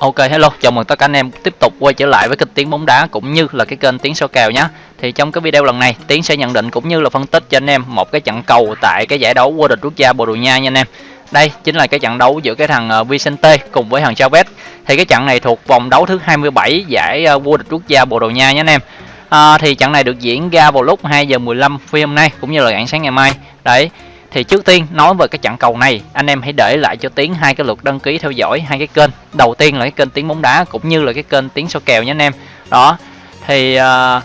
Ok hello, chào mừng tất cả anh em tiếp tục quay trở lại với kênh Tiếng bóng đá cũng như là cái kênh Tiếng số kèo nhé. Thì trong cái video lần này, Tiến sẽ nhận định cũng như là phân tích cho anh em một cái trận cầu tại cái giải đấu vô địch quốc gia Bồ Đào Nha nha anh em. Đây chính là cái trận đấu giữa cái thằng ờ, Vicente cùng với thằng Chavez. Thì cái trận này thuộc vòng đấu thứ 27 giải ờ, vô địch quốc gia Bồ Đào Nha nha anh em. À, thì trận này được diễn ra vào lúc 2 giờ 15 phút hôm nay cũng như là rạng sáng ngày mai. Đấy, thì trước tiên nói về cái trận cầu này anh em hãy để lại cho tiến hai cái lượt đăng ký theo dõi hai cái kênh. Đầu tiên là cái kênh tiếng bóng đá cũng như là cái kênh tiếng số kèo nhé anh em. Đó thì uh,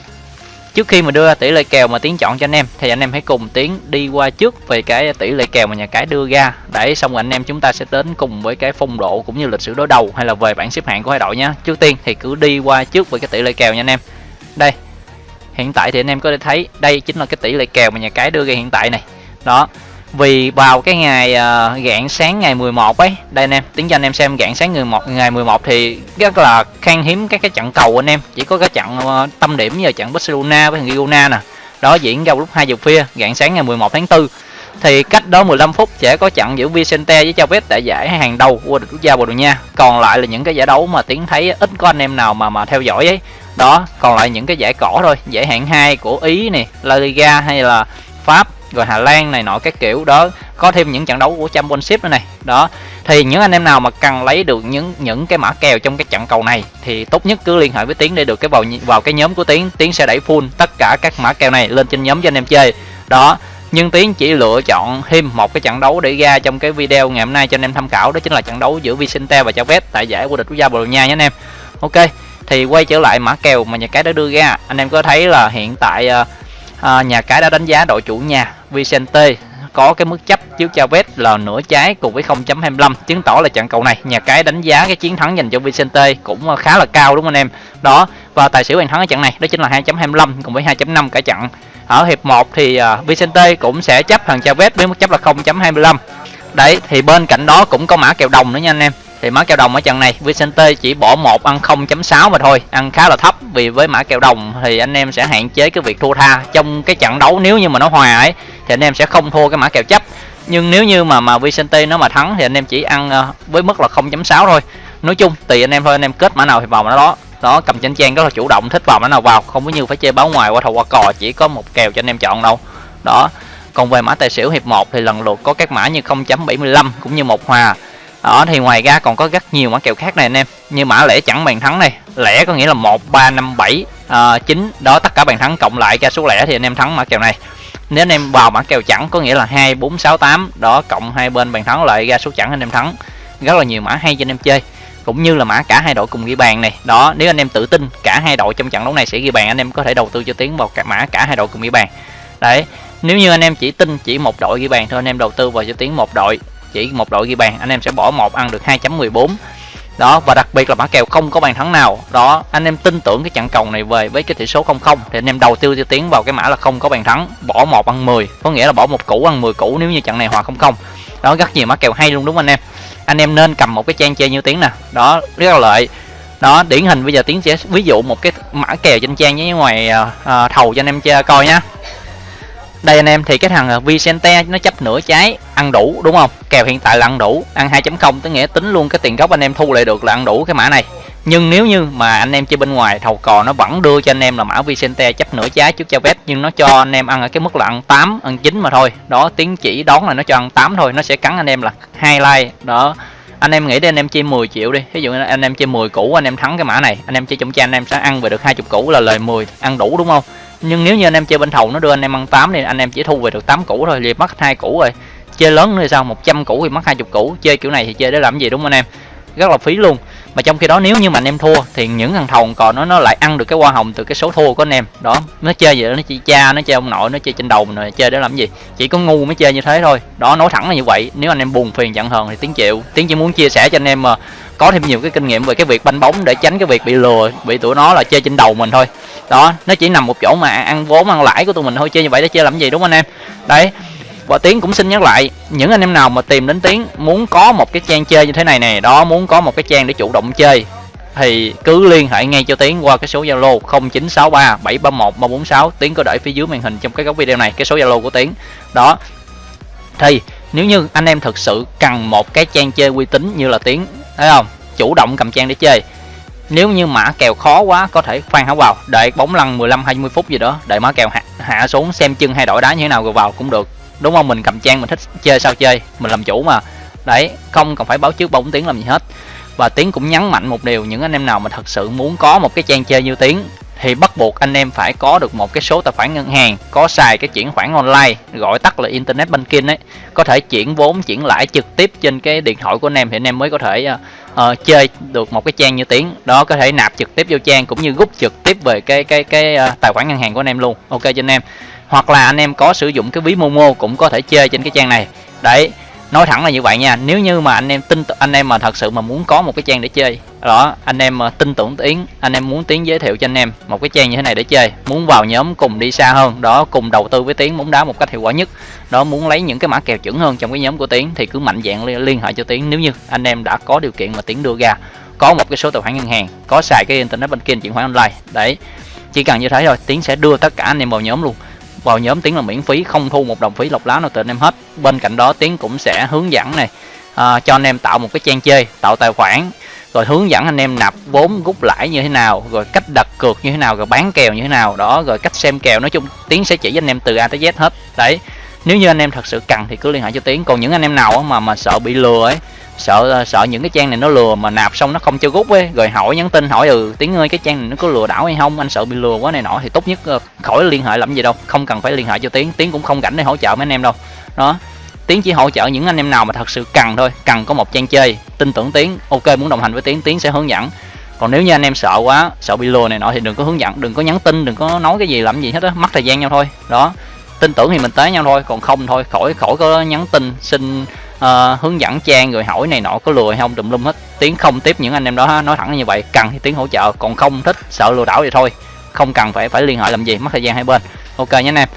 trước khi mà đưa ra tỷ lệ kèo mà tiến chọn cho anh em thì anh em hãy cùng tiến đi qua trước về cái tỷ lệ kèo mà nhà cái đưa ra. Để xong rồi anh em chúng ta sẽ đến cùng với cái phong độ cũng như lịch sử đối đầu hay là về bảng xếp hạng của hai đội nhé trước tiên thì cứ đi qua trước về cái tỷ lệ kèo nha anh em. Đây hiện tại thì anh em có thể thấy đây chính là cái tỷ lệ kèo mà nhà cái đưa ra hiện tại này. Đó vì vào cái ngày uh, sáng ngày 11 ấy đây anh em tính cho anh em xem rạng sáng ngày 11 ngày 11 thì rất là khan hiếm các cái trận cầu anh em. Chỉ có cái trận uh, tâm điểm giờ trận Barcelona với thằng Girona nè. Đó diễn ra lúc 2 giờ khuya rạng sáng ngày 11 tháng 4 thì cách đó 15 phút sẽ có trận giữa Vicente với Chavez tại giải hàng đầu vô địch quốc gia Bồ Đào Nha. Còn lại là những cái giải đấu mà tiến thấy ít có anh em nào mà mà theo dõi ấy. Đó còn lại những cái giải cỏ thôi giải hạng 2 của Ý này La Liga hay là Pháp rồi Hà Lan này nọ các kiểu đó. Có thêm những trận đấu của Championship nữa này. Đó. Thì những anh em nào mà cần lấy được những những cái mã kèo trong cái trận cầu này thì tốt nhất cứ liên hệ với Tiến để được cái vào vào cái nhóm của Tiến. Tiến sẽ đẩy full tất cả các mã kèo này lên trên nhóm cho anh em chơi. Đó. Nhưng Tiến chỉ lựa chọn thêm một cái trận đấu để ra trong cái video ngày hôm nay cho anh em tham khảo. Đó chính là trận đấu giữa Vicente và Chavez tại giải vô địch quốc gia Bồ Đào Nha nhé anh em. Ok. Thì quay trở lại mã kèo mà nhà cái đã đưa ra. Anh em có thấy là hiện tại uh, à, nhà cái đã đánh giá đội chủ nhà Vicente. Có cái mức chấp trước Chavez là nửa trái cùng với 0.25 chứng tỏ là trận cầu này nhà cái đánh giá cái chiến thắng dành cho Vicente cũng khá là cao đúng không anh em? Đó và tài xỉu bàn thắng ở trận này đó chính là 2.25 cùng với 2.5 cả trận. Ở hiệp 1 thì uh, Vicente cũng sẽ chấp thằng Chavez với mức chấp là 0.25 đấy thì bên cạnh đó cũng có mã kèo đồng nữa nha anh em thì mã kèo đồng ở trận này, Vicente chỉ bỏ một ăn 0.6 mà thôi. Ăn khá là thấp, vì với mã kèo đồng thì anh em sẽ hạn chế cái việc thua tha. Trong cái trận đấu nếu như mà nó hòa ấy, thì anh em sẽ không thua cái mã kèo chấp. Nhưng nếu như mà mà Vicente nó mà thắng thì anh em chỉ ăn ờ, với mức là 0.6 thôi. Nói chung, tùy anh em thôi, anh em kết mã nào thì vào mã đó. Đó, cầm trên trang rất là chủ động, thích vào mã nào vào. Không có như phải chơi báo ngoài, qua thầu, qua cò, chỉ có một kèo cho anh em chọn đâu. Đó. Còn về mã tài xỉu hiệp 1 thì lần lượt có các mã như 0.75 cũng như một hòa đó thì ngoài ra còn có rất nhiều mã kèo khác này anh em. Như mã lẻ chẳng bàn thắng này. Lẻ có nghĩa là một, ba, năm, bảy ờ, chín. Đó, tất cả bàn thắng cộng lại ra số lẻ thì anh em thắng mã kèo này. Nếu anh em vào mã kèo chẳng có nghĩa là hai, bốn, sáu, tám. Đó, cộng hai bên bàn thắng lại ra số chẳng anh em thắng. Rất là nhiều mã hay cho anh em chơi. Cũng như là mã cả hai đội cùng ghi bàn này. Đó, nếu anh em tự tin, cả hai đội trong trận đấu này sẽ ghi bàn, anh em có thể đầu tư cho tiến vào cả mã cả hai đội cùng ghi bàn. Đấy, nếu như anh em chỉ tin chỉ một đội ghi bàn thôi, anh em đầu tư vào cho tiến một đội chỉ một đội ghi bàn anh em sẽ bỏ một ăn được 2.14 đó và đặc biệt là mã kèo không có bàn thắng nào. Đó anh em tin tưởng cái trận cầu này về với cái tỷ số 0 0 thì anh em đầu tư cho tiến vào cái mã là không có bàn thắng bỏ một ăn 10 có nghĩa là bỏ một củ ăn 10 củ nếu như trận này hòa không không. Đó rất nhiều mã kèo hay luôn đúng không anh em? Anh em nên cầm một cái trang chơi như tiếng nè. Đó rất là lợi. Đó điển hình bây giờ tiến sẽ ví dụ một cái mã kèo trên trang với ngoài à, à thầu cho anh em chơi coi nhá. Đây anh em thì cái thằng à, Vicente nó chấp nửa trái ăn đủ đúng không kèo hiện tại là ăn đủ ăn 2.0 tức nghĩa tính luôn cái tiền gốc anh em thu lại được là ăn đủ cái mã này nhưng nếu như mà anh em chơi bên ngoài thầu cò nó vẫn đưa cho anh em là mã Vicente chấp nửa trái trước cho vét nhưng nó cho anh em ăn ở cái mức là ăn 8 ăn 9 mà thôi đó tiếng chỉ đón là nó cho ăn 8 thôi nó sẽ cắn anh em là hai like đó anh em nghĩ đi anh em chơi 10 triệu đi ví dụ anh em chơi 10 củ anh em thắng cái mã này anh em chơi trong cha anh em sẽ ăn về được 20 củ là lời 10 ăn đủ đúng không nhưng nếu như anh em chơi bên thầu nó đưa anh em ăn 8 thì anh em chỉ thu về được 8 củ thôi liệt mất hai củ rồi chơi lớn thì sao? 100 củ thì mất 20 củ. Chơi kiểu này thì chơi để làm gì, đúng không anh em? Rất là phí luôn. Mà trong khi đó nếu như mà anh em thua thì những thằng thầu còn nó nó lại ăn được cái hoa hồng từ cái số thua của anh em. Đó, nó chơi vậy nó chỉ cha, nó chơi ông nội, nó chơi trên đầu mình rồi, chơi để làm gì? Chỉ có ngu mới chơi như thế thôi. Đó, nói thẳng là như vậy. Nếu anh em buồn phiền giận hờn thì tiếng chịu tiếng chỉ muốn chia sẻ cho anh em mà có thêm nhiều cái kinh nghiệm về cái việc banh bóng để tránh cái việc bị lừa, bị tụi nó là chơi trên đầu mình thôi. Đó, nó chỉ nằm một chỗ mà ăn vốn, ăn lãi của tụi mình thôi, chơi như vậy để chơi làm gì, đúng không anh em? Đấy và tiến cũng xin nhắc lại những anh em nào mà tìm đến tiến muốn có một cái trang chơi như thế này nè đó muốn có một cái trang để chủ động chơi thì cứ liên hệ ngay cho tiến qua cái số zalo 0963 731 346 tiến có để phía dưới màn hình trong cái góc video này cái số zalo của tiến. Đó. Thì nếu như anh em thực sự cần một cái trang chơi uy tín như là tiến thấy không? Chủ động cầm trang để chơi. Nếu như mã kèo khó quá có thể khoan hảo vào đợi bóng lăn 15 20 phút gì đó đợi mã kèo hạ, hạ xuống xem chân hay đổi đá như thế nào rồi vào cũng được đúng không? Mình cầm trang mình thích chơi sao chơi? Mình làm chủ mà. Đấy không cần phải báo trước bóng tiếng làm gì hết. Và tiếng cũng nhấn mạnh một điều những anh em nào mà thật sự muốn có một cái trang chơi như tiếng thì bắt buộc anh em phải có được một cái số tài khoản ngân hàng có xài cái chuyển khoản online gọi tắt là internet banking ấy. Có thể chuyển vốn chuyển lãi trực tiếp trên cái điện thoại của anh em thì anh em mới có thể uh, uh, chơi được một cái trang như tiếng đó có thể nạp trực tiếp vô trang cũng như rút trực tiếp về cái cái cái uh, tài khoản ngân hàng của anh em luôn. Ok cho anh em hoặc là anh em có sử dụng cái ví momo cũng có thể chơi trên cái trang này. Đấy nói thẳng là như vậy nha nếu như mà anh em tin anh em mà thật sự mà muốn có một cái trang để chơi đó anh em tin tưởng tiến anh em muốn tiến giới thiệu cho anh em một cái trang như thế này để chơi muốn vào nhóm cùng đi xa hơn đó cùng đầu tư với tiến bóng đá một cách hiệu quả nhất đó muốn lấy những cái mã kèo chuẩn hơn trong cái nhóm của tiến thì cứ mạnh dạng liên, liên hệ cho tiến nếu như anh em đã có điều kiện mà tiến đưa ra có một cái số tài khoản ngân hàng có xài cái internet banking chuyển khoản online đấy chỉ cần như thế thôi tiến sẽ đưa tất cả anh em vào nhóm luôn vào nhóm tiến là miễn phí không thu một đồng phí lọc lá nào từ anh em hết. Bên cạnh đó tiến cũng sẽ hướng dẫn này à, cho anh em tạo một cái trang chơi tạo tài khoản rồi hướng dẫn anh em nạp vốn rút lãi như thế nào rồi cách đặt cược như thế nào rồi bán kèo như thế nào đó rồi cách xem kèo. Nói chung tiến sẽ chỉ anh em từ a tới z hết. Đấy nếu như anh em thật sự cần thì cứ liên hệ cho tiến. Còn những anh em nào mà mà sợ bị lừa ấy sợ sợ những cái trang này nó lừa mà nạp xong nó không cho rút ấy. Rồi hỏi, nhắn tin hỏi ừ tiếng ơi, cái trang này nó có lừa đảo hay không? Anh sợ bị lừa quá này nọ thì tốt nhất ờ, khỏi liên hệ làm gì đâu. Không cần phải liên hệ cho tiếng tiếng cũng không rảnh để hỗ trợ mấy anh em đâu. Đó. Tiến chỉ hỗ trợ những anh em nào mà thật sự cần thôi. Cần có một trang chơi, tin tưởng tiến, ok, muốn đồng hành với tiến tiến sẽ hướng dẫn. Còn nếu như anh em sợ quá, sợ bị lừa này nọ thì đừng có hướng dẫn, đừng có nhắn tin, đừng có nói cái gì làm gì hết á. Mất thời gian nhau thôi. Đó. Tin tưởng thì mình tới nhau thôi, còn không thôi, khỏi khỏi có nhắn tin xin uh, hướng dẫn trang rồi hỏi này nọ có lừa hay không tùm lum hết. Tiến không tiếp những anh em đó nói thẳng như vậy cần thì tiến hỗ trợ còn không thích sợ lừa đảo thì thôi. Không cần phải phải liên hệ làm gì mất thời gian hai bên. Ok nhé anh em.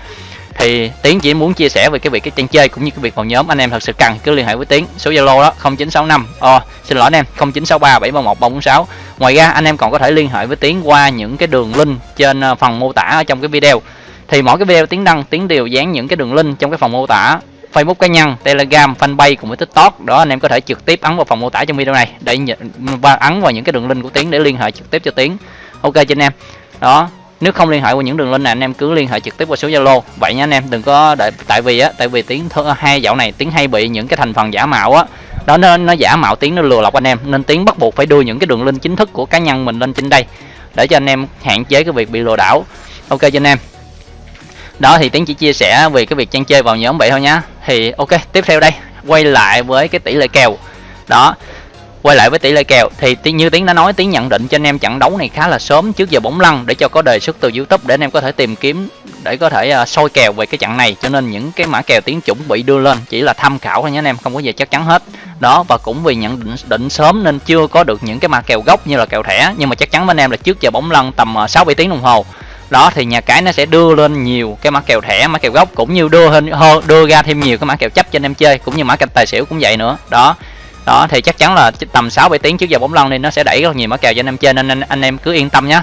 Thì tiến chỉ muốn chia sẻ về cái việc cái trang chơi cũng như cái việc vào nhóm. Anh em thật sự cần cứ liên hệ với tiến. Số zalo đó 0965 oh, ờ, xin lỗi anh em 0963 731 346 ngoài ra anh em còn có thể liên hệ với tiến qua những cái đường link trên ờ, phần mô tả ở trong cái video. Thì mỗi cái video tiến đăng tiến đều dán những cái đường link trong cái phần mô tả. Facebook cá nhân, Telegram, Fanpage cùng với TikTok đó anh em có thể trực tiếp ấn vào phần mô tả trong video này để và ấn vào những cái đường link của Tiến để liên hệ trực tiếp cho Tiến. Ok cho anh em. Đó, nếu không liên hệ qua những đường link này anh em cứ liên hệ trực tiếp qua số Zalo. Vậy nha anh em, đừng có đợi tại vì á, tại vì Tiến hai dạo này Tiến hay bị những cái thành phần giả mạo á đó nó, nó giả mạo Tiến nó lừa lọc anh em nên Tiến bắt buộc phải đưa những cái đường link chính thức của cá nhân mình lên trên đây để cho anh em hạn chế cái việc bị lừa đảo. Ok cho anh em đó thì tiến chỉ chia sẻ về cái việc trang chơi vào nhóm vậy thôi nhá thì ok tiếp theo đây. Quay lại với cái tỷ lệ kèo. Đó quay lại với tỷ lệ kèo. Thì như tiến đã nói tiến nhận định cho anh em trận đấu này khá là sớm trước giờ bóng lăn để cho có đề xuất từ youtube để anh em có thể tìm kiếm để có thể uh, soi kèo về cái trận này. Cho nên những cái mã kèo tiến chuẩn bị đưa lên chỉ là tham khảo thôi nhé anh em không có gì chắc chắn hết. Đó và cũng vì nhận định định sớm nên chưa có được những cái mã kèo gốc như là kèo thẻ. Nhưng mà chắc chắn với anh em là trước giờ bóng lăn tầm uh, 6 7 tiếng đồng hồ đó thì nhà cái nó sẽ đưa lên nhiều cái mã kèo thẻ mã kèo gốc cũng như đưa hơn đưa ra thêm nhiều cái mã kèo chấp cho anh em chơi cũng như mã kèo tài xỉu cũng vậy nữa. Đó. Đó thì chắc chắn là tầm 6 7 tiếng trước giờ bóng lăn nên nó sẽ đẩy rất nhiều mã kèo cho anh em chơi nên anh, anh em cứ yên tâm nhé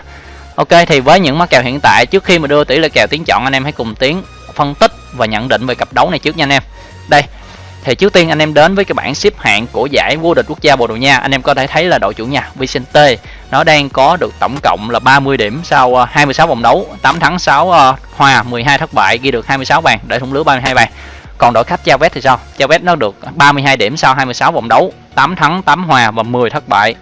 Ok thì với những mã kèo hiện tại trước khi mà đưa tỷ lệ kèo tiến chọn anh em hãy cùng tiến phân tích và nhận định về cặp đấu này trước nha anh em. Đây thì trước tiên anh em đến với cái bảng xếp hạng của giải vô địch quốc gia Bồ Đào Nha. Anh em có thể thấy là đội chủ nhà Vicente nó đang có được tổng cộng là 30 điểm sau ờ, 26 vòng đấu 8 thắng 6 ờ, hòa 12 thất bại, ghi được 26 bàn, để thủng lưới 32 bàn. Còn đội khách Chavet thì sao? Chavet nó được 32 điểm sau 26 vòng đấu 8 thắng 8 hòa và 10 thất bại.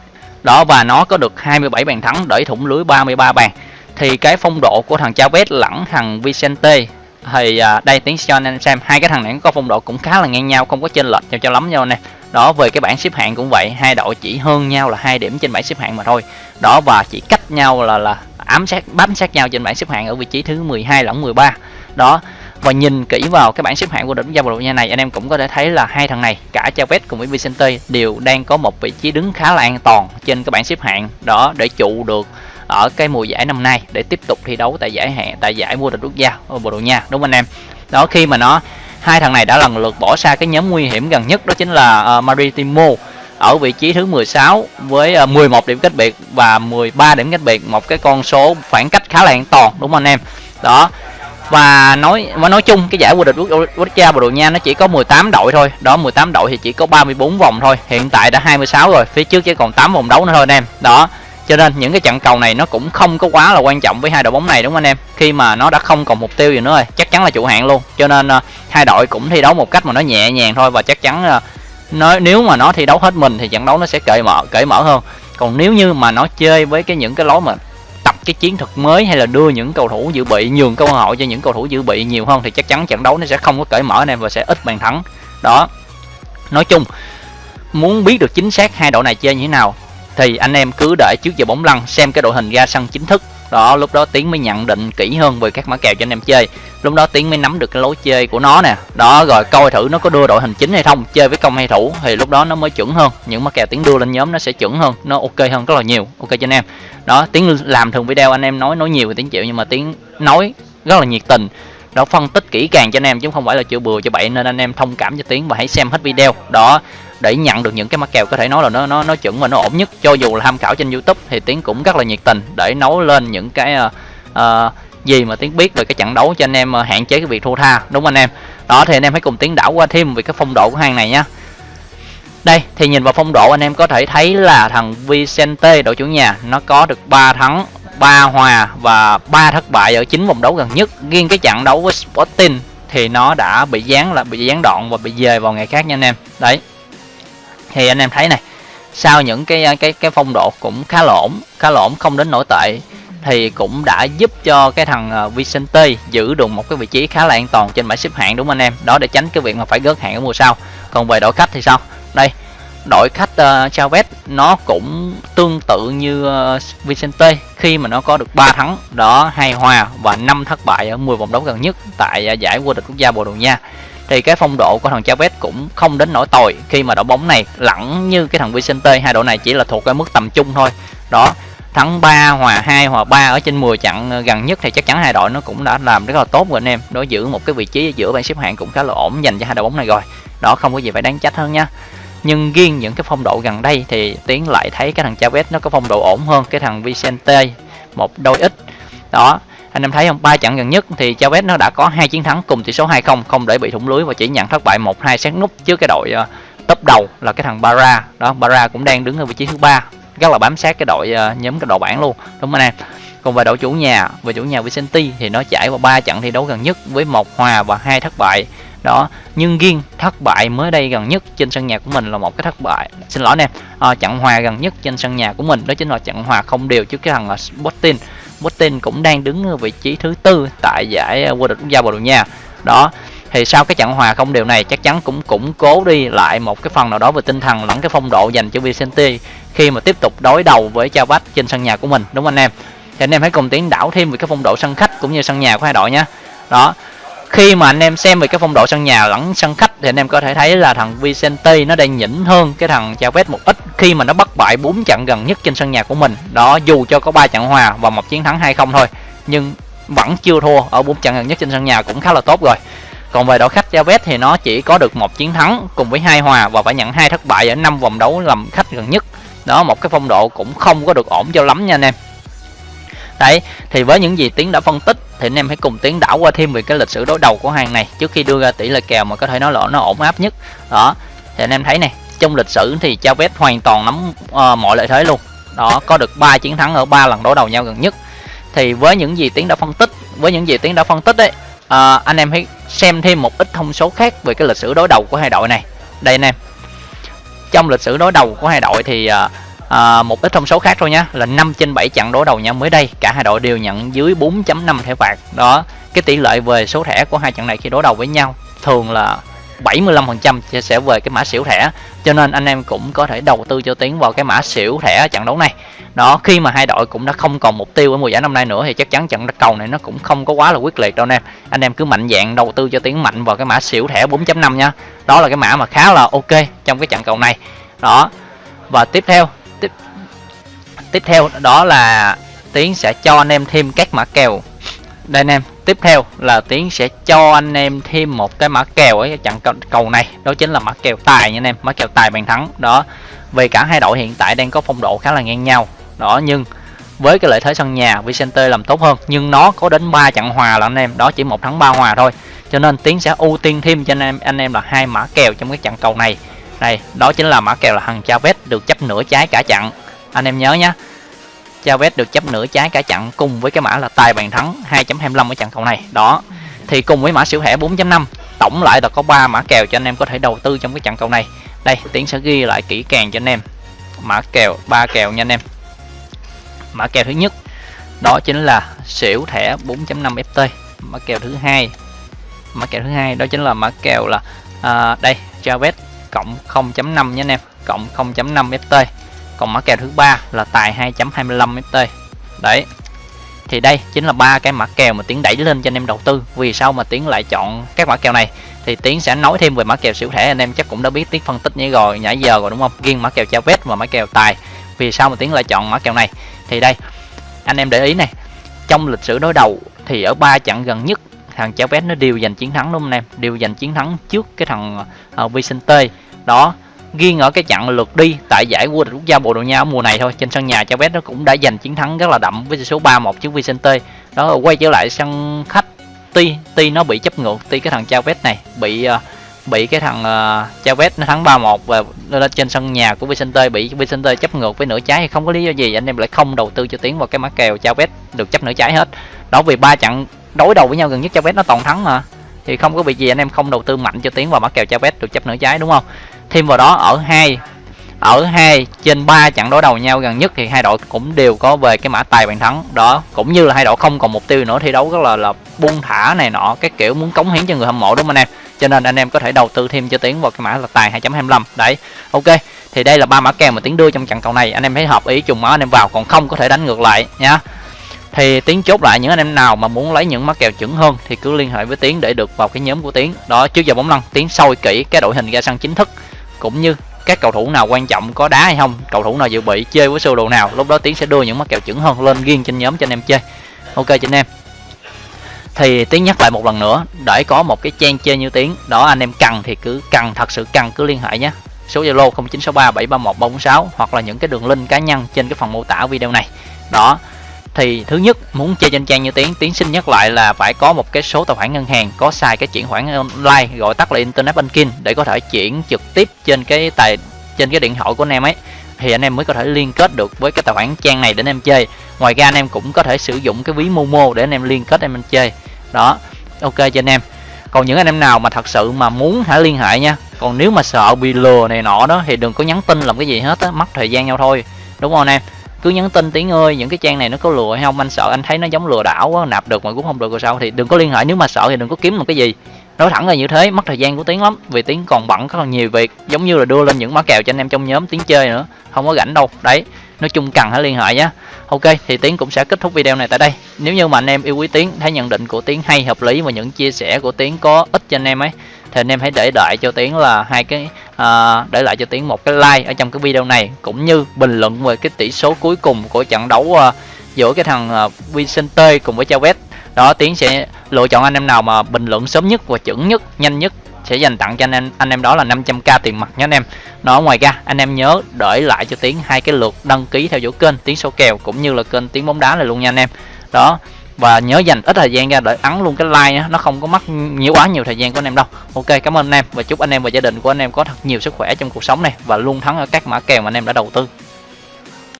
Đó, và nó có được 27 bàn thắng để thủng lưới 33 bàn. Thì cái phong độ của thằng Chavet lẫn thằng Vicente thì ờ, đây, tiến cho anh em xem, hai cái thằng này có phong độ cũng khá là ngang nhau, không có chênh lệch nhau cho lắm nhau nè đó về cái bảng xếp hạng cũng vậy, hai đội chỉ hơn nhau là hai điểm trên bảng xếp hạng mà thôi. Đó, và chỉ cách nhau là là ám sát, bám sát nhau trên bảng xếp hạng ở vị trí thứ 12 lẫn 13 đó, và nhìn kỹ vào cái bảng xếp hạng của đỉnh giao Bồ Nha này, anh em cũng có thể thấy là hai thằng này, cả Chavez cùng với Vicente đều đang có một vị trí đứng khá là an toàn trên cái bảng xếp hạng đó để trụ được ở cái mùa giải năm nay để tiếp tục thi đấu tại giải hạn tại giải vô địch quốc gia ở Bồ Đào Nha. Đúng không anh em? Đó, khi mà nó hai thằng này đã lần lượt bỏ xa cái nhóm nguy hiểm gần nhất đó chính là uh, Maritimo ở vị trí thứ 16 với ờ, uh, 11 điểm cách biệt và 13 điểm cách biệt một cái con số khoảng cách khá là an toàn đúng không anh em? Đó. Và nói mà nói chung cái giải vô địch quốc gia Bồ Đào Nha nó chỉ có 18 đội thôi. Đó 18 đội thì chỉ có 34 vòng thôi. Hiện tại đã 26 rồi phía trước chỉ còn 8 vòng đấu nữa thôi anh em. Đó cho nên những cái trận cầu này nó cũng không có quá là quan trọng với hai đội bóng này đúng không anh em? Khi mà nó đã không còn mục tiêu gì nữa rồi chắc chắn là chủ hạng luôn. Cho nên uh, hai đội cũng thi đấu một cách mà nó nhẹ nhàng thôi và chắc chắn uh, nó nếu mà nó thi đấu hết mình thì trận đấu nó sẽ cởi mở cởi mở hơn. Còn nếu như mà nó chơi với cái những cái lối mà tập cái chiến thuật mới hay là đưa những cầu thủ dự bị nhường cơ hội cho những cầu thủ dự bị nhiều hơn thì chắc chắn trận đấu nó sẽ không có cởi mở anh em và sẽ ít bàn thắng. Đó. Nói chung muốn biết được chính xác hai đội này chơi như thế nào thì anh em cứ đợi trước giờ bóng lăn, xem cái đội hình ra sân chính thức. Đó, lúc đó tiến mới nhận định kỹ hơn về các mã kèo cho anh em chơi. Lúc đó tiến mới nắm được cái lối chơi của nó nè. Đó, rồi coi thử nó có đưa đội hình chính hay không, chơi với công hay thủ, thì lúc đó nó mới chuẩn hơn. Những mã kèo tiến đưa lên nhóm nó sẽ chuẩn hơn, nó ok hơn rất là nhiều. Ok cho anh em. Đó, tiến làm thường video anh em nói nói nhiều thì tiến chịu, nhưng mà tiến nói rất là nhiệt tình đó phân tích kỹ càng cho anh em chứ không phải là chữa bừa cho bậy nên anh em thông cảm cho tiến và hãy xem hết video. Đó để nhận được những cái mã kèo có thể nói là nó nó nó chuẩn và nó ổn nhất. Cho dù là tham khảo trên youtube thì tiến cũng rất là nhiệt tình để nấu lên những cái uh, uh, gì mà tiến biết về cái trận đấu cho anh em ờ, hạn chế cái việc thua tha đúng không anh em? Đó thì anh em hãy cùng tiến đảo qua thêm về cái phong độ của hàng này nhá. Đây thì nhìn vào phong độ anh em có thể thấy là thằng Vicente đội chủ nhà nó có được 3 thắng. 3 hòa và 3 thất bại ở 9 vòng đấu gần nhất. Riêng cái trận đấu với Sporting thì nó đã bị gián là, bị gián đoạn và bị dời vào ngày khác nha anh em. Đấy. Thì anh em thấy này, sau những cái cái cái phong độ cũng khá là ổn, khá là ổn, không đến nổi tệ, thì cũng đã giúp cho cái thằng à, Vicente giữ được một cái vị trí khá là an toàn trên bảng xếp hạng, đúng không anh em? Đó để tránh cái việc mà phải gớt hạng ở mùa sau. Còn về đội khách thì sao? Đây đội khách ờ, uh, Chavez nó cũng tương tự như uh, Vicente. Khi mà nó có được 3 thắng đó hai hòa và 5 thất bại ở 10 vòng đấu gần nhất tại uh, giải vô địch quốc gia Bồ Đào Nha. Thì cái phong độ của thằng Chavez cũng không đến nỗi tồi. Khi mà đội bóng này lẳng như cái thằng Vicente hai đội này chỉ là thuộc cái mức tầm trung thôi. Đó thắng 3 hòa 2 hòa 3 ở trên 10 trận gần nhất thì chắc chắn hai đội nó cũng đã làm rất là tốt rồi anh em. Nó giữ một cái vị trí giữa bảng xếp hạng cũng khá là ổn dành cho hai đội bóng này rồi. Đó không có gì phải đáng trách hơn nha nhưng riêng những cái phong độ gần đây thì tiến lại thấy cái thằng Chavez nó có phong độ ổn hơn cái thằng Vicente một đôi ít. Đó anh em thấy không? Ba trận gần nhất thì Chavez nó đã có hai chiến thắng cùng tỷ số 2-0 không để bị thủng lưới và chỉ nhận thất bại một hai sát nút trước cái đội uh, top đầu là cái thằng Bara đó Bara cũng đang đứng ở vị trí thứ ba rất là bám sát cái đội uh, nhóm cái đội bảng luôn. Đúng không anh em? Còn về đội chủ nhà về chủ nhà Vicente thì nó trải qua ba trận thi đấu gần nhất với một hòa và hai thất bại đó nhưng riêng thất bại mới đây gần nhất trên sân nhà của mình là một cái thất bại. Xin lỗi nè à, trận hòa gần nhất trên sân nhà của mình đó chính là trận hòa không đều trước cái thằng là Sporting. Sporting cũng đang đứng ở vị trí thứ tư tại giải à, vô địch quốc gia Bồ Đào Nha. Đó thì sau cái trận hòa không đều này chắc chắn cũng củng cố đi lại một cái phần nào đó về tinh thần lẫn cái phong độ dành cho Vicente khi mà tiếp tục đối đầu với Chao Bách trên sân nhà của mình đúng không anh em? Thì anh em hãy cùng tiến đảo thêm về cái phong độ sân khách cũng như sân nhà của hai đội nhé. Đó khi mà anh em xem về cái phong độ sân nhà lẫn sân khách thì anh em có thể thấy là thằng Vicente nó đang nhỉnh hơn cái thằng Chavez một ít khi mà nó bắt bại bốn trận gần nhất trên sân nhà của mình. Đó, dù cho có ba trận hòa và một chiến thắng hay không thôi, nhưng vẫn chưa thua ở bốn trận gần nhất trên sân nhà cũng khá là tốt rồi. Còn về đội khách Chavez thì nó chỉ có được một chiến thắng cùng với hai hòa và phải nhận hai thất bại ở năm vòng đấu làm khách gần nhất. Đó, một cái phong độ cũng không có được ổn cho lắm nha anh em. Đấy, thì với những gì tiến đã phân tích thì anh em hãy cùng tiến đảo qua thêm về cái lịch sử đối đầu của hàng này trước khi đưa ra tỷ lệ kèo mà có thể nói là nó ổn áp nhất. Đó thì anh em thấy này trong lịch sử thì Chavez hoàn toàn nắm uh, mọi lợi thế luôn. Đó có được 3 chiến thắng ở ba lần đối đầu nhau gần nhất. Thì với những gì tiến đã phân tích với những gì tiến đã phân tích đấy à, ờ, anh em hãy xem thêm một ít thông số khác về cái lịch sử đối đầu của hai đội này. Đây anh em trong lịch sử đối đầu của hai đội thì à, à, một ít thông số khác thôi nhé là 5 trên 7 trận đối đầu nhau mới đây. Cả hai đội đều nhận dưới 4.5 thẻ phạt. Đó cái tỷ lệ về số thẻ của hai trận này khi đối đầu với nhau thường là 75% sẽ về cái mã xỉu thẻ. Cho nên anh em cũng có thể đầu tư cho tiến vào cái mã xỉu thẻ trận đấu này. Đó khi mà hai đội cũng đã không còn mục tiêu ở mùa giải năm nay nữa thì chắc chắn trận cầu này nó cũng không có quá là quyết liệt đâu anh em. Anh em cứ mạnh dạng đầu tư cho tiến mạnh vào cái mã xỉu thẻ 4.5 nha. Đó là cái mã mà khá là ok trong cái trận cầu này. Đó và tiếp theo tiếp theo đó là tiến sẽ cho anh em thêm các mã kèo. Đây anh em, tiếp theo là tiến sẽ cho anh em thêm một cái mã kèo ở trận cầu này, đó chính là mã kèo tài nha anh em, mã kèo tài bàn thắng. Đó vì cả hai đội hiện tại đang có phong độ khá là ngang nhau. Đó, nhưng với cái lợi thế sân nhà, Vicente làm tốt hơn, nhưng nó có đến 3 trận hòa là anh em, đó chỉ một thắng ba hòa thôi. Cho nên tiến sẽ ưu tiên thêm cho anh em anh em là hai mã kèo trong cái trận cầu này. Này đó chính là mã kèo là thằng Chavez được chấp nửa trái cả chặn anh em nhớ nhé Chavez được chấp nửa trái cả chặn cùng với cái mã là tài bàn thắng 2.25 ở trận cầu này. Đó thì cùng với mã xỉu thẻ 4.5 tổng lại là có 3 mã kèo cho anh em có thể đầu tư trong cái trận cầu này. Đây tiến sẽ ghi lại kỹ càng cho anh em. Mã kèo ba kèo nha anh em. Mã kèo thứ nhất đó chính là xỉu thẻ 4.5 ft mã kèo thứ hai mã kèo thứ hai đó chính là mã kèo là à, đây Chavez cộng 0.5 nha anh em cộng 0.5 ft còn mã kèo thứ ba là tài 2.25 ft đấy. Thì đây chính là ba cái mã kèo mà tiến đẩy lên cho anh em đầu tư. Vì sao mà tiến lại chọn các mã kèo này? Thì tiến sẽ nói thêm về mã kèo siêu thẻ anh em chắc cũng đã biết tiến phân tích như rồi nhảy giờ rồi đúng không? Riêng mã kèo Chavez và mã kèo tài. Vì sao mà tiến lại chọn mã kèo này? Thì đây anh em để ý này. Trong lịch sử đối đầu thì ở ba trận gần nhất thằng Chavez nó đều giành chiến thắng đúng không anh em? Đều giành chiến thắng trước cái thằng uh, Vicente. Đó riêng ở cái trận lượt đi tại giải vô địch quốc gia Bồ Đào Nha mùa này thôi. Trên sân nhà Chavez nó cũng đã giành chiến thắng rất là đậm với số 3-1 trước Vicente. Đó quay trở lại sân khách tuy tuy nó bị chấp ngược tuy cái thằng Chavez này bị ờ, bị cái thằng ờ, uh, Chavez nó thắng 3-1 và lên trên sân nhà của Vicente bị Vicente chấp ngược với nửa trái. Thì không có lý do gì anh em lại không đầu tư cho tiến vào cái mã kèo Chavez được chấp nửa trái hết. Đó vì ba trận đối đầu với nhau gần nhất Chavez nó toàn thắng mà. Thì không có việc gì anh em không đầu tư mạnh cho tiến vào mã kèo Chavez được chấp nửa trái đúng không? Thêm vào đó, ở hai ở hai trên ba trận đối đầu nhau gần nhất thì hai đội cũng đều có về cái mã tài bàn thắng. Đó, cũng như là hai đội không còn mục tiêu nữa, thi đấu rất là là buông thả này nọ, cái kiểu muốn cống hiến cho người hâm mộ, đúng không anh em? Cho nên anh em có thể đầu tư thêm cho tiến vào cái mã là tài 2.25 đấy, ok, thì đây là ba mã kèo mà tiến đưa trong trận cầu này. Anh em thấy hợp ý trùng máu, anh em vào, còn không có thể đánh ngược lại nhá thì tiến chốt lại những anh em nào mà muốn lấy những mã kèo chuẩn hơn thì cứ liên hệ với tiến để được vào cái nhóm của tiến. Đó, trước giờ bóng lăn, tiến soi kỹ cái đội hình ra sân chính thức cũng như các cầu thủ nào quan trọng có đá hay không, cầu thủ nào dự bị, chơi với sơ đồ nào, lúc đó tiến sẽ đưa những mắc kèo chuẩn hơn lên riêng trên nhóm cho anh em chơi. Ok cho anh em. Thì tiến nhắc lại một lần nữa, để có một cái trang chơi như tiến, đó anh em cần thì cứ, cần thật sự cần cứ liên hệ nhé. Số zalo 0963731346 hoặc là những cái đường link cá nhân trên cái phần mô tả video này. Đó thì thứ nhất, muốn chơi trên trang như tiến tiến xin nhắc lại là phải có một cái số tài khoản ngân hàng, có xài cái chuyển khoản online, gọi tắt là internet banking, để có thể chuyển trực tiếp trên cái tài, trên cái điện thoại của anh em ấy. Thì anh em mới có thể liên kết được với cái tài khoản trang này để anh em chơi. Ngoài ra anh em cũng có thể sử dụng cái ví momo để anh em liên kết anh em chơi. Đó, ok cho anh em. Còn những anh em nào mà thật sự mà muốn hãy liên hệ nha. Còn nếu mà sợ bị lừa này nọ đó thì đừng có nhắn tin làm cái gì hết á, mất thời gian nhau thôi. Đúng không anh em? Cứ nhắn tin tiếng ơi, những cái trang này nó có lừa hay không? Anh sợ anh thấy nó giống lừa đảo quá, nạp được mà cũng không được rồi sao? Thì đừng có liên hệ, nếu mà sợ thì đừng có kiếm một cái gì. Nói thẳng là như thế, mất thời gian của tiếng lắm, vì tiếng còn bận có còn nhiều việc, giống như là đưa lên những mã kèo cho anh em trong nhóm tiếng chơi nữa, không có rảnh đâu. Đấy, nói chung cần hãy liên hệ nhé ok, thì tiến cũng sẽ kết thúc video này tại đây. Nếu như mà anh em yêu quý tiến, thấy nhận định của tiến hay, hợp lý và những chia sẻ của tiến có ích cho anh em ấy, thì anh em hãy để đợi cho tiến là hai cái à, để lại cho tiến một cái like ở trong cái video này cũng như bình luận về cái tỷ số cuối cùng của trận đấu à, giữa cái thằng à, Vicente cùng với Chavez. Đó tiến sẽ lựa chọn anh em nào mà bình luận sớm nhất và chuẩn nhất nhanh nhất sẽ dành tặng cho anh em anh em đó là 500k tiền mặt nhé anh em. Nó ngoài ra anh em nhớ để lại cho tiến hai cái lượt đăng ký theo dõi kênh tiến số kèo cũng như là kênh tiếng bóng đá này luôn nha anh em. Đó và nhớ dành ít thời gian ra để ấn luôn cái like nhé nó không có mất nhiều quá nhiều thời gian của anh em đâu. Ok, cảm ơn anh em và chúc anh em và gia đình của anh em có thật nhiều sức khỏe trong cuộc sống này và luôn thắng ở các mã kèo mà anh em đã đầu tư.